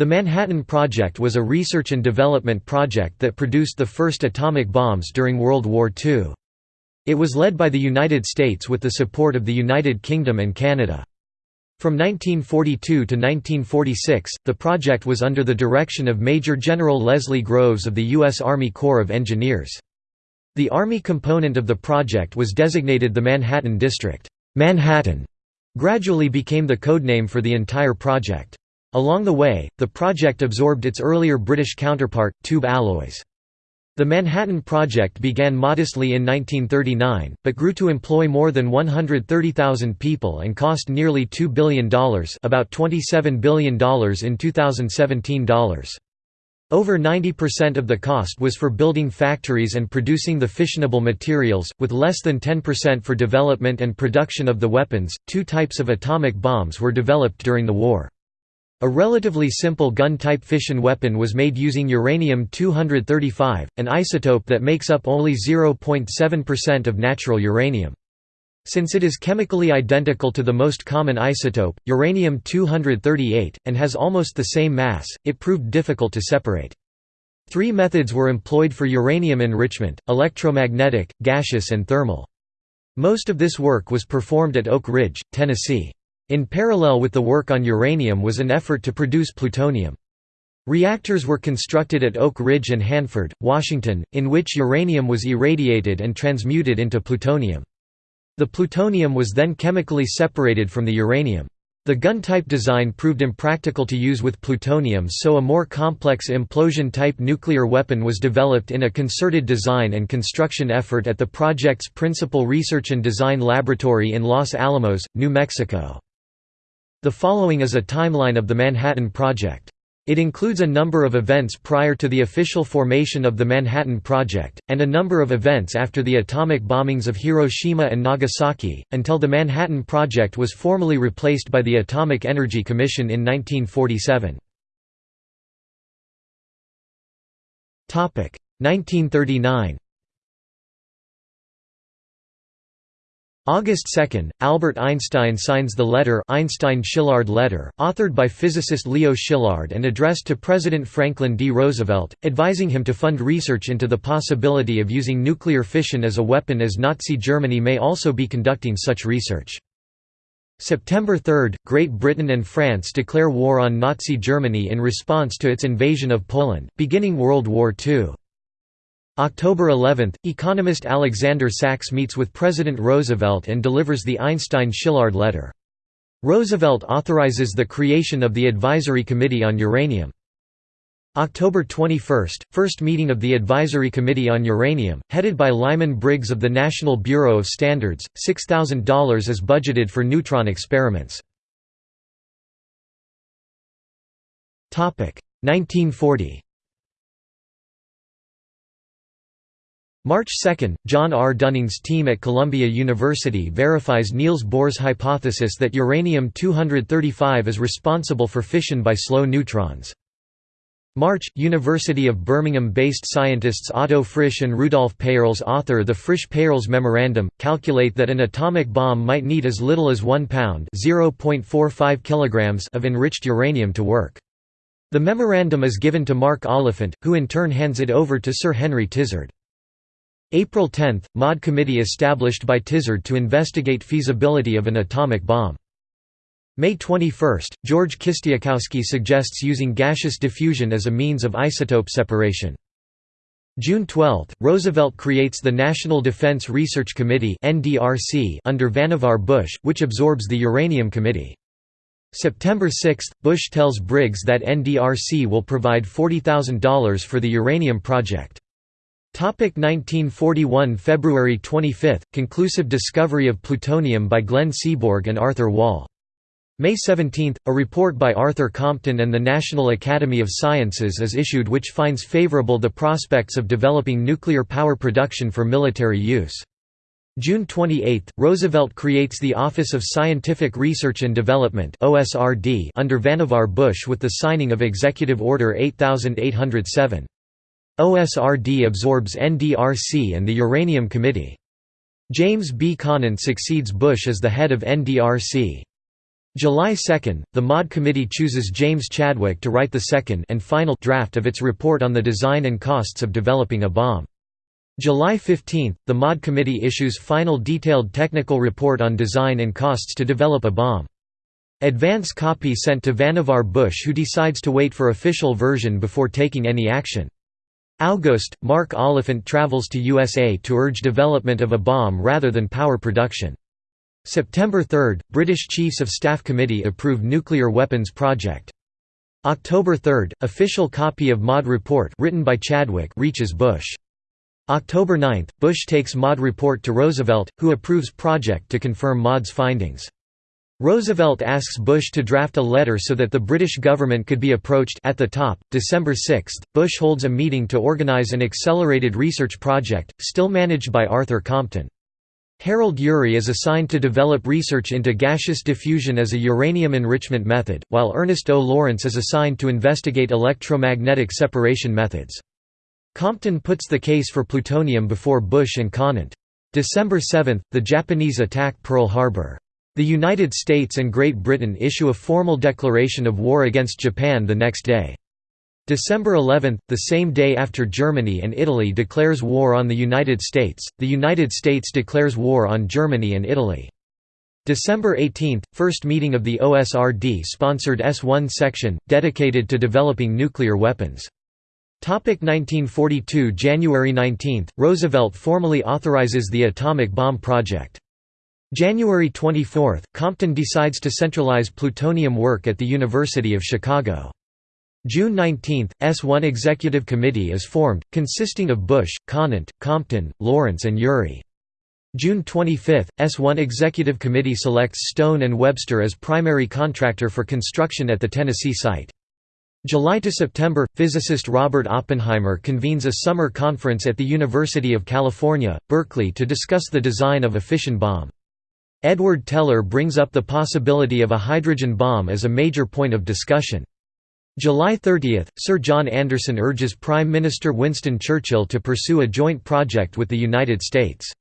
The Manhattan Project was a research and development project that produced the first atomic bombs during World War II. It was led by the United States with the support of the United Kingdom and Canada. From 1942 to 1946, the project was under the direction of Major General Leslie Groves of the U.S. Army Corps of Engineers. The Army component of the project was designated the Manhattan District. Manhattan gradually became the codename for the entire project. Along the way, the project absorbed its earlier British counterpart, Tube Alloys. The Manhattan Project began modestly in 1939, but grew to employ more than 130,000 people and cost nearly $2 billion about $27 billion in 2017 dollars. Over 90% of the cost was for building factories and producing the fissionable materials, with less than 10% for development and production of the weapons. Two types of atomic bombs were developed during the war. A relatively simple gun-type fission weapon was made using uranium-235, an isotope that makes up only 0.7% of natural uranium. Since it is chemically identical to the most common isotope, uranium-238, and has almost the same mass, it proved difficult to separate. Three methods were employed for uranium enrichment, electromagnetic, gaseous and thermal. Most of this work was performed at Oak Ridge, Tennessee. In parallel with the work on uranium was an effort to produce plutonium. Reactors were constructed at Oak Ridge and Hanford, Washington, in which uranium was irradiated and transmuted into plutonium. The plutonium was then chemically separated from the uranium. The gun-type design proved impractical to use with plutonium so a more complex implosion-type nuclear weapon was developed in a concerted design and construction effort at the project's Principal Research and Design Laboratory in Los Alamos, New Mexico. The following is a timeline of the Manhattan Project. It includes a number of events prior to the official formation of the Manhattan Project, and a number of events after the atomic bombings of Hiroshima and Nagasaki, until the Manhattan Project was formally replaced by the Atomic Energy Commission in 1947. 1939 August 2, Albert Einstein signs the letter Einstein-Szilard letter, authored by physicist Leo Szilard and addressed to President Franklin D. Roosevelt, advising him to fund research into the possibility of using nuclear fission as a weapon as Nazi Germany may also be conducting such research. September 3, Great Britain and France declare war on Nazi Germany in response to its invasion of Poland, beginning World War II. October 11, economist Alexander Sachs meets with President Roosevelt and delivers the Einstein-Szilard letter. Roosevelt authorizes the creation of the Advisory Committee on Uranium. October 21, first meeting of the Advisory Committee on Uranium, headed by Lyman Briggs of the National Bureau of Standards, $6,000 is budgeted for neutron experiments. 1940 March 2, John R. Dunning's team at Columbia University verifies Niels Bohr's hypothesis that uranium-235 is responsible for fission by slow neutrons. March – University of Birmingham-based scientists Otto Frisch and Rudolf Peierls author the Frisch-Peierls Memorandum, calculate that an atomic bomb might need as little as 1 pound kilograms of enriched uranium to work. The memorandum is given to Mark Oliphant, who in turn hands it over to Sir Henry Tizard. April 10 – MAUD committee established by Tizard to investigate feasibility of an atomic bomb. May 21 – George Kistiakowsky suggests using gaseous diffusion as a means of isotope separation. June 12 – Roosevelt creates the National Defense Research Committee under Vannevar Bush, which absorbs the Uranium Committee. September 6 – Bush tells Briggs that NDRC will provide $40,000 for the uranium project. Topic 1941 February 25 – Conclusive discovery of plutonium by Glenn Seaborg and Arthur Wahl. May 17 – A report by Arthur Compton and the National Academy of Sciences is issued which finds favorable the prospects of developing nuclear power production for military use. June 28 – Roosevelt creates the Office of Scientific Research and Development under Vannevar Bush with the signing of Executive Order 8807. OSRD absorbs NDRC and the Uranium Committee. James B. Conant succeeds Bush as the head of NDRC. July 2, the MAUD committee chooses James Chadwick to write the second and final draft of its report on the design and costs of developing a bomb. July 15, the MAUD committee issues final detailed technical report on design and costs to develop a bomb. Advance copy sent to Vannevar Bush who decides to wait for official version before taking any action. August, Mark Oliphant travels to USA to urge development of a bomb rather than power production. September 3, British Chiefs of Staff Committee approved nuclear weapons project. October 3, official copy of MAUD report written by Chadwick reaches Bush. October 9, Bush takes MAUD report to Roosevelt, who approves project to confirm MAUD's findings. Roosevelt asks Bush to draft a letter so that the British government could be approached at the top. December 6, Bush holds a meeting to organize an accelerated research project, still managed by Arthur Compton. Harold Urey is assigned to develop research into gaseous diffusion as a uranium enrichment method, while Ernest O. Lawrence is assigned to investigate electromagnetic separation methods. Compton puts the case for plutonium before Bush and Conant. December 7, the Japanese attack Pearl Harbor. The United States and Great Britain issue a formal declaration of war against Japan the next day. December 11, the same day after Germany and Italy declares war on the United States, the United States declares war on Germany and Italy. December 18, first meeting of the OSRD-sponsored S-1 section, dedicated to developing nuclear weapons. 1942 January 19, Roosevelt formally authorizes the atomic bomb project. January 24, Compton decides to centralize plutonium work at the University of Chicago. June 19, S1 Executive Committee is formed, consisting of Bush, Conant, Compton, Lawrence and Urey. June 25, S1 Executive Committee selects Stone and Webster as primary contractor for construction at the Tennessee site. July to September, physicist Robert Oppenheimer convenes a summer conference at the University of California, Berkeley to discuss the design of a fission bomb. Edward Teller brings up the possibility of a hydrogen bomb as a major point of discussion. July 30, Sir John Anderson urges Prime Minister Winston Churchill to pursue a joint project with the United States.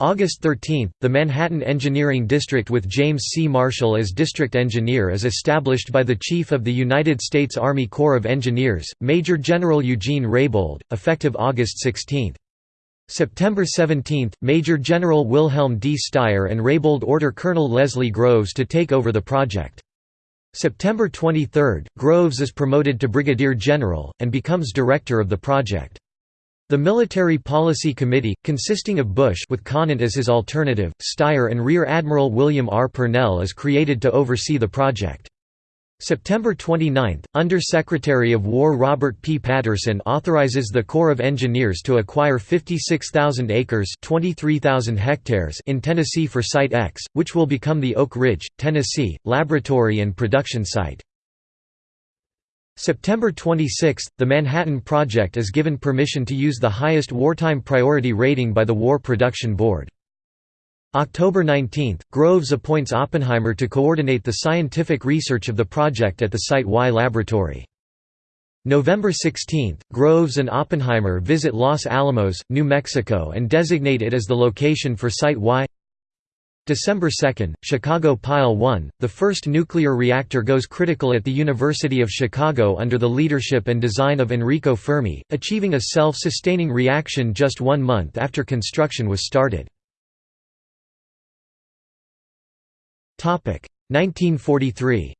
August 13, the Manhattan Engineering District with James C. Marshall as district engineer is established by the Chief of the United States Army Corps of Engineers, Major General Eugene Reybold, effective August 16. September 17, Major General Wilhelm D. Styer and Reybold order Colonel Leslie Groves to take over the project. September 23, Groves is promoted to brigadier general, and becomes director of the project. The Military Policy Committee, consisting of Bush with Conant as his alternative, Styer and Rear Admiral William R. Purnell is created to oversee the project. September 29, Under-Secretary of War Robert P. Patterson authorizes the Corps of Engineers to acquire 56,000 acres 23,000 hectares in Tennessee for Site X, which will become the Oak Ridge, Tennessee, laboratory and production site. September 26, the Manhattan Project is given permission to use the highest wartime priority rating by the War Production Board. October 19, Groves appoints Oppenheimer to coordinate the scientific research of the project at the Site Y laboratory. November 16, Groves and Oppenheimer visit Los Alamos, New Mexico and designate it as the location for Site Y. December 2, Chicago Pile 1, the first nuclear reactor goes critical at the University of Chicago under the leadership and design of Enrico Fermi, achieving a self-sustaining reaction just one month after construction was started. 1943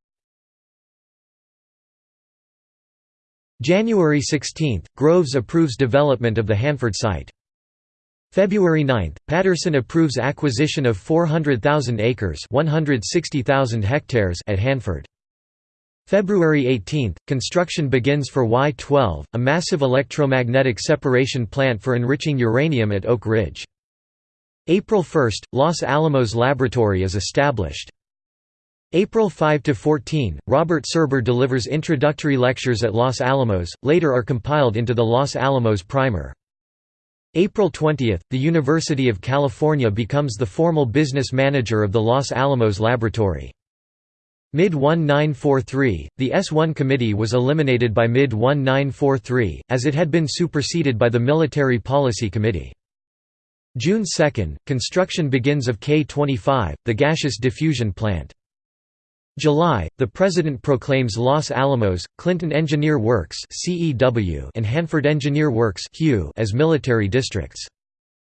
January 16, Groves approves development of the Hanford site. February 9, Patterson approves acquisition of 400,000 acres 160,000 hectares at Hanford. February 18, construction begins for Y-12, a massive electromagnetic separation plant for enriching uranium at Oak Ridge. April 1, Los Alamos Laboratory is established. April 5–14, Robert Serber delivers introductory lectures at Los Alamos, later are compiled into the Los Alamos Primer. April 20, the University of California becomes the formal business manager of the Los Alamos Laboratory. Mid-1943, the S-1 committee was eliminated by mid-1943, as it had been superseded by the Military Policy Committee. June 2, construction begins of K-25, the gaseous diffusion plant. July, the President proclaims Los Alamos, Clinton Engineer Works and Hanford Engineer Works as military districts.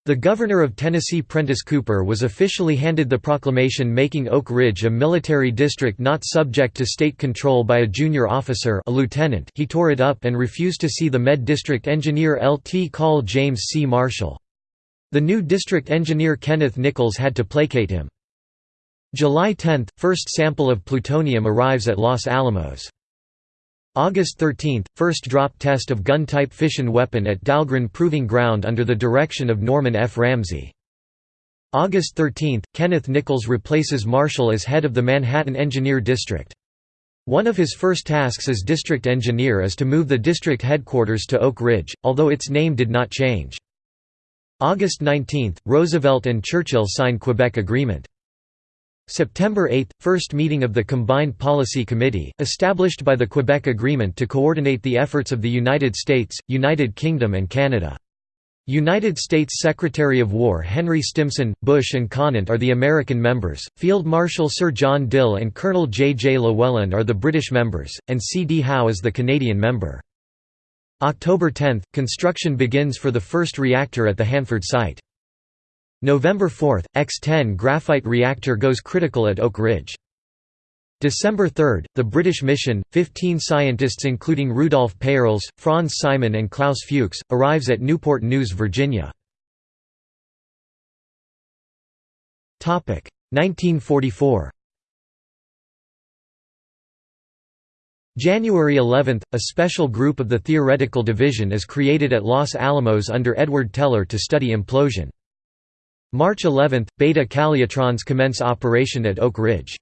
The governor of Tennessee Prentice Cooper was officially handed the proclamation making Oak Ridge a military district not subject to state control by a junior officer a lieutenant he tore it up and refused to see the Med District engineer Lt. Call James C. Marshall. The new district engineer Kenneth Nichols had to placate him. July 10 – First sample of plutonium arrives at Los Alamos. August 13 – First drop test of gun-type fission weapon at Dahlgren Proving Ground under the direction of Norman F. Ramsey. August 13 – Kenneth Nichols replaces Marshall as head of the Manhattan Engineer District. One of his first tasks as district engineer is to move the district headquarters to Oak Ridge, although its name did not change. August 19 – Roosevelt and Churchill sign Quebec Agreement. September 8 – First meeting of the Combined Policy Committee, established by the Quebec Agreement to coordinate the efforts of the United States, United Kingdom and Canada. United States Secretary of War Henry Stimson, Bush and Conant are the American members, Field Marshal Sir John Dill and Colonel J. J. Llewellin are the British members, and C. D. Howe is the Canadian member. October 10 – Construction begins for the first reactor at the Hanford site. November 4 – X-10 graphite reactor goes critical at Oak Ridge. December 3 – The British mission, 15 scientists including Rudolf Peierls, Franz Simon and Klaus Fuchs, arrives at Newport News, Virginia. 1944 January 11 – A special group of the Theoretical Division is created at Los Alamos under Edward Teller to study implosion. March 11 – Beta Calutrons commence operation at Oak Ridge.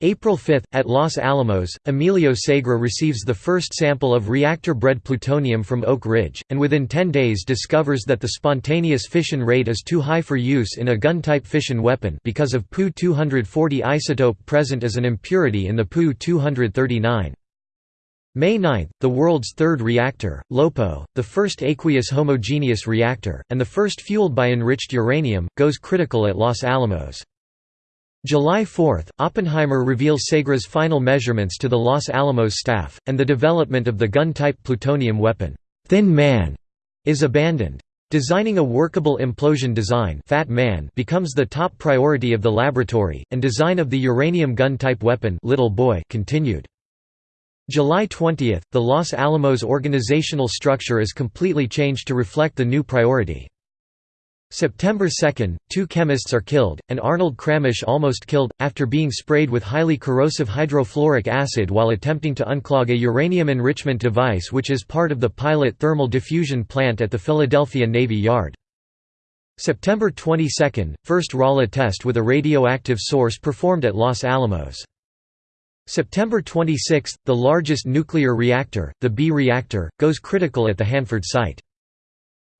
April 5 – At Los Alamos, Emilio Segre receives the first sample of reactor-bred plutonium from Oak Ridge, and within 10 days discovers that the spontaneous fission rate is too high for use in a gun-type fission weapon because of Pu-240 isotope present as an impurity in the Pu-239. May 9, the world's third reactor, LOPO, the first aqueous homogeneous reactor, and the first fueled by enriched uranium, goes critical at Los Alamos. July 4, Oppenheimer reveals Segre's final measurements to the Los Alamos staff, and the development of the gun-type plutonium weapon, Thin Man, is abandoned. Designing a workable implosion design Fat Man becomes the top priority of the laboratory, and design of the uranium gun-type weapon Little Boy continued. July 20, the Los Alamos organizational structure is completely changed to reflect the new priority. September 2, two chemists are killed, and Arnold Kramish almost killed, after being sprayed with highly corrosive hydrofluoric acid while attempting to unclog a uranium enrichment device which is part of the pilot thermal diffusion plant at the Philadelphia Navy Yard. September 22, first Rala test with a radioactive source performed at Los Alamos. September 26, the largest nuclear reactor, the B reactor, goes critical at the Hanford site.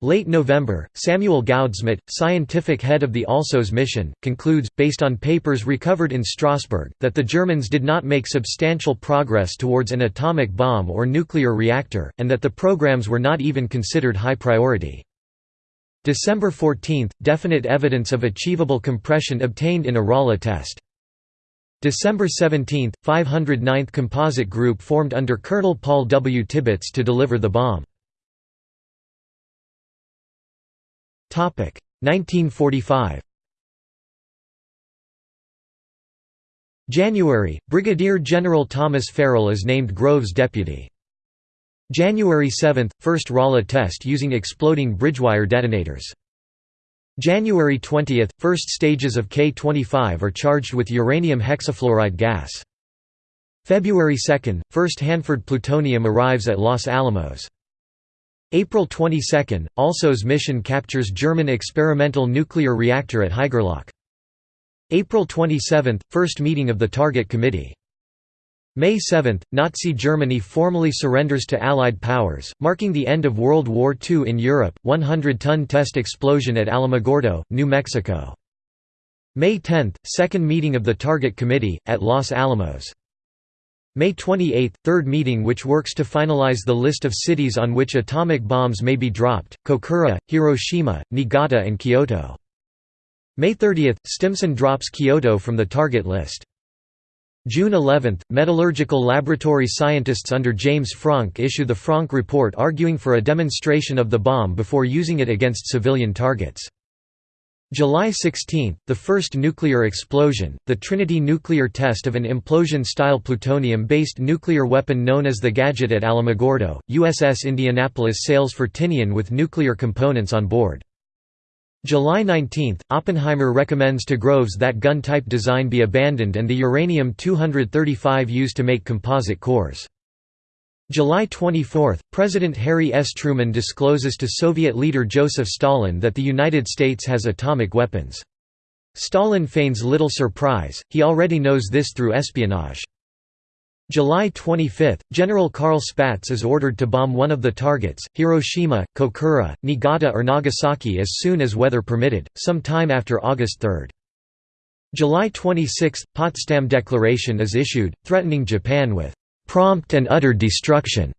Late November, Samuel Goudsmit, scientific head of the ALSOS mission, concludes, based on papers recovered in Strasbourg, that the Germans did not make substantial progress towards an atomic bomb or nuclear reactor, and that the programs were not even considered high priority. December 14, definite evidence of achievable compression obtained in a Rala test. December 17, 509th Composite Group formed under Colonel Paul W. Tibbets to deliver the bomb. 1945 January, Brigadier General Thomas Farrell is named Groves deputy. January 7, first Rala test using exploding bridgewire detonators. January 20 – First stages of K-25 are charged with uranium hexafluoride gas. February 2 – First Hanford plutonium arrives at Los Alamos. April 22 – ALSOS mission captures German experimental nuclear reactor at Haigerloch. April 27 – First meeting of the Target Committee May 7, Nazi Germany formally surrenders to Allied powers, marking the end of World War II in Europe, 100-ton test explosion at Alamogordo, New Mexico. May 10, second meeting of the Target Committee, at Los Alamos. May 28, third meeting which works to finalize the list of cities on which atomic bombs may be dropped, Kokura, Hiroshima, Niigata and Kyoto. May 30, Stimson drops Kyoto from the target list. June 11, metallurgical laboratory scientists under James Franck issue the Franck Report arguing for a demonstration of the bomb before using it against civilian targets. July 16, the first nuclear explosion, the Trinity nuclear test of an implosion-style plutonium-based nuclear weapon known as the Gadget at Alamogordo, USS Indianapolis sails for Tinian with nuclear components on board. July 19, Oppenheimer recommends to Groves that gun-type design be abandoned and the uranium-235 used to make composite cores. July 24, President Harry S. Truman discloses to Soviet leader Joseph Stalin that the United States has atomic weapons. Stalin feigns little surprise, he already knows this through espionage. July 25, General Carl Spaatz is ordered to bomb one of the targets, Hiroshima, Kokura, Niigata or Nagasaki as soon as weather permitted, some time after August 3. July 26, Potsdam Declaration is issued, threatening Japan with "...prompt and utter destruction."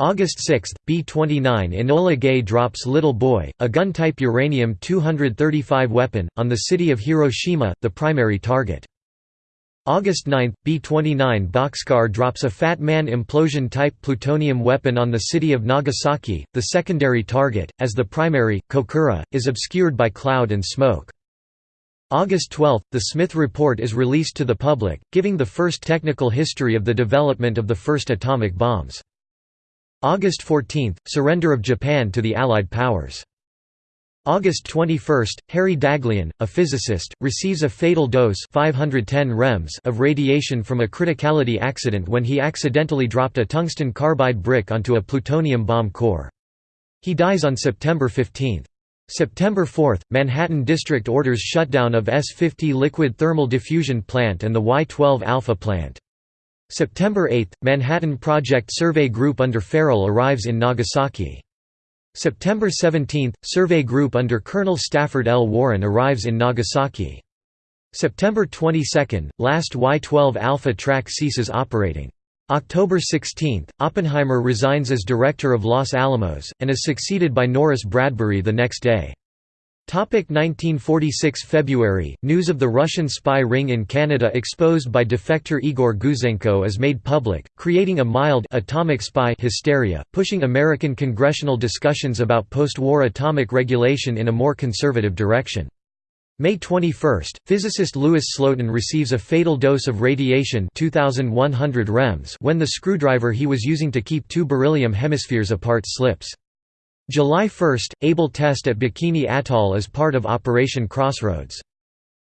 August 6, B-29 Enola Gay drops Little Boy, a gun-type uranium-235 weapon, on the city of Hiroshima, the primary target. August 9, B-29 Bockscar drops a Fat Man implosion-type plutonium weapon on the city of Nagasaki, the secondary target, as the primary, Kokura, is obscured by cloud and smoke. August 12, the Smith Report is released to the public, giving the first technical history of the development of the first atomic bombs. August 14, surrender of Japan to the Allied powers. August 21, Harry Daghlian, a physicist, receives a fatal dose 510 rems of radiation from a criticality accident when he accidentally dropped a tungsten carbide brick onto a plutonium bomb core. He dies on September 15. September 4, Manhattan District orders shutdown of S-50 liquid thermal diffusion plant and the Y-12 Alpha plant. September 8, Manhattan Project Survey Group under Farrell arrives in Nagasaki. September 17, survey group under Colonel Stafford L. Warren arrives in Nagasaki. September 22, last Y-12 Alpha track ceases operating. October 16, Oppenheimer resigns as director of Los Alamos, and is succeeded by Norris Bradbury the next day. 1946 February, news of the Russian spy ring in Canada exposed by defector Igor Gouzenko is made public, creating a mild atomic spy hysteria, pushing American congressional discussions about post-war atomic regulation in a more conservative direction. May 21, physicist Louis Slotin receives a fatal dose of radiation 2100 rems when the screwdriver he was using to keep two beryllium hemispheres apart slips. July 1, Able test at Bikini Atoll as part of Operation Crossroads.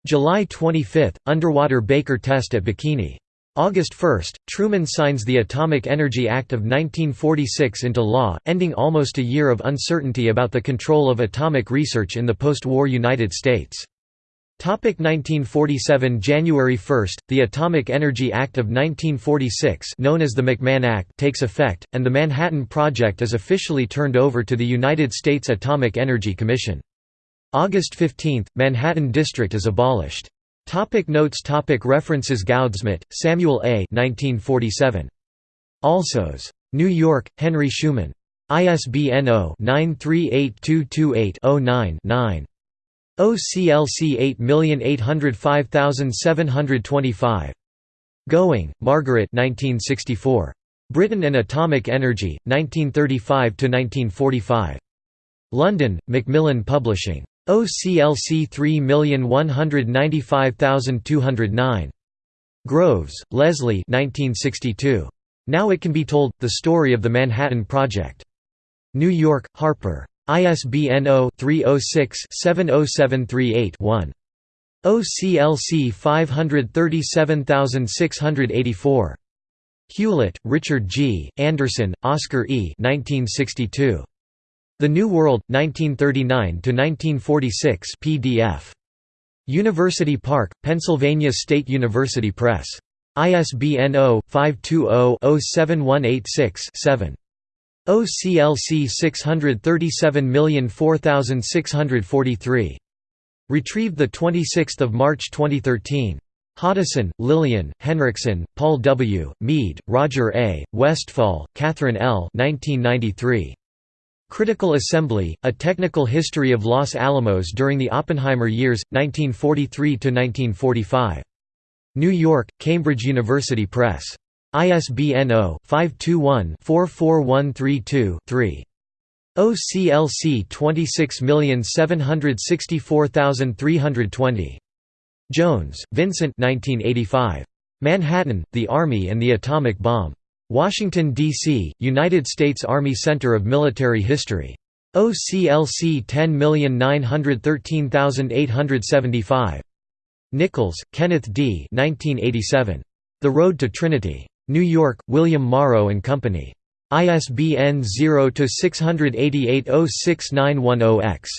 July 25, underwater Baker test at Bikini. August 1, Truman signs the Atomic Energy Act of 1946 into law, ending almost a year of uncertainty about the control of atomic research in the post-war United States. 1947 January 1, the Atomic Energy Act of 1946 known as the McMahon Act takes effect, and the Manhattan Project is officially turned over to the United States Atomic Energy Commission. August 15, Manhattan District is abolished. Topic notes topic References Goudsmit, Samuel A. 1947. Alsos. New York, Henry Schuman. ISBN 0-938228-09-9. OCLC 8805725. Gowing, Margaret 1964. Britain and Atomic Energy, 1935–1945. London, Macmillan Publishing. OCLC 3195209. Groves, Leslie 1962. Now It Can Be Told, The Story of the Manhattan Project. New York, Harper. ISBN 0-306-70738-1. OCLC 537684. Hewlett, Richard G., Anderson, Oscar E. 1962. The New World, 1939–1946 PDF. University Park, Pennsylvania State University Press. ISBN 0-520-07186-7. OCLC 637004643. Retrieved 26 March 2013. Hoddeson, Lillian, Henriksen, Paul W., Mead, Roger A., Westfall, Catherine L. 1993. Critical Assembly, A Technical History of Los Alamos During the Oppenheimer Years, 1943–1945. New York, Cambridge University Press. ISBN 0-521-44132-3. OCLC 26764320. Jones, Vincent 1985. Manhattan, The Army and the Atomic Bomb. Washington, D.C., United States Army Center of Military History. OCLC 10913875. Nichols, Kenneth D. 1987. The Road to Trinity. New York, William Morrow and Company. ISBN 0-688-06910-X.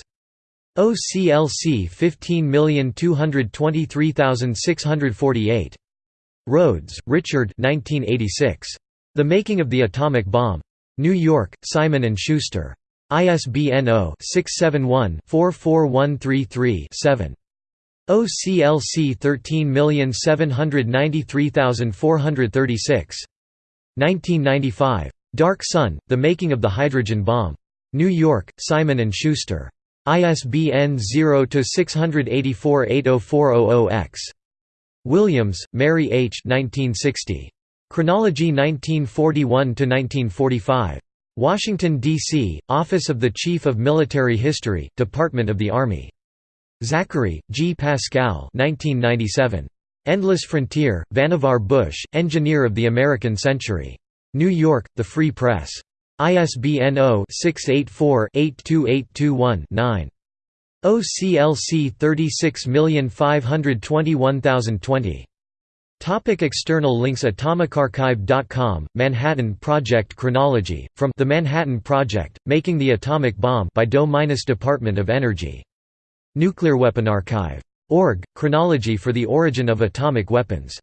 OCLC 15223648. Rhodes, Richard 1986. The Making of the Atomic Bomb. New York, Simon & Schuster. ISBN 0-671-44133-7. OCLC 13793436. 1995. Dark Sun, The Making of the Hydrogen Bomb. New York, Simon & Schuster. ISBN 0-684-80400-X. Williams, Mary H. 1960. Chronology 1941–1945. Washington, D.C., Office of the Chief of Military History, Department of the Army. Zachary, G. Pascal 1997. Endless Frontier, Vannevar Bush, Engineer of the American Century. New York, The Free Press. ISBN 0-684-82821-9. OCLC 36521020. Topic external links AtomicArchive.com, Manhattan Project Chronology, from The Manhattan Project, Making the Atomic Bomb by DOE-Department of Energy. Nuclear Weapon Archive. Org, Chronology for the Origin of Atomic Weapons.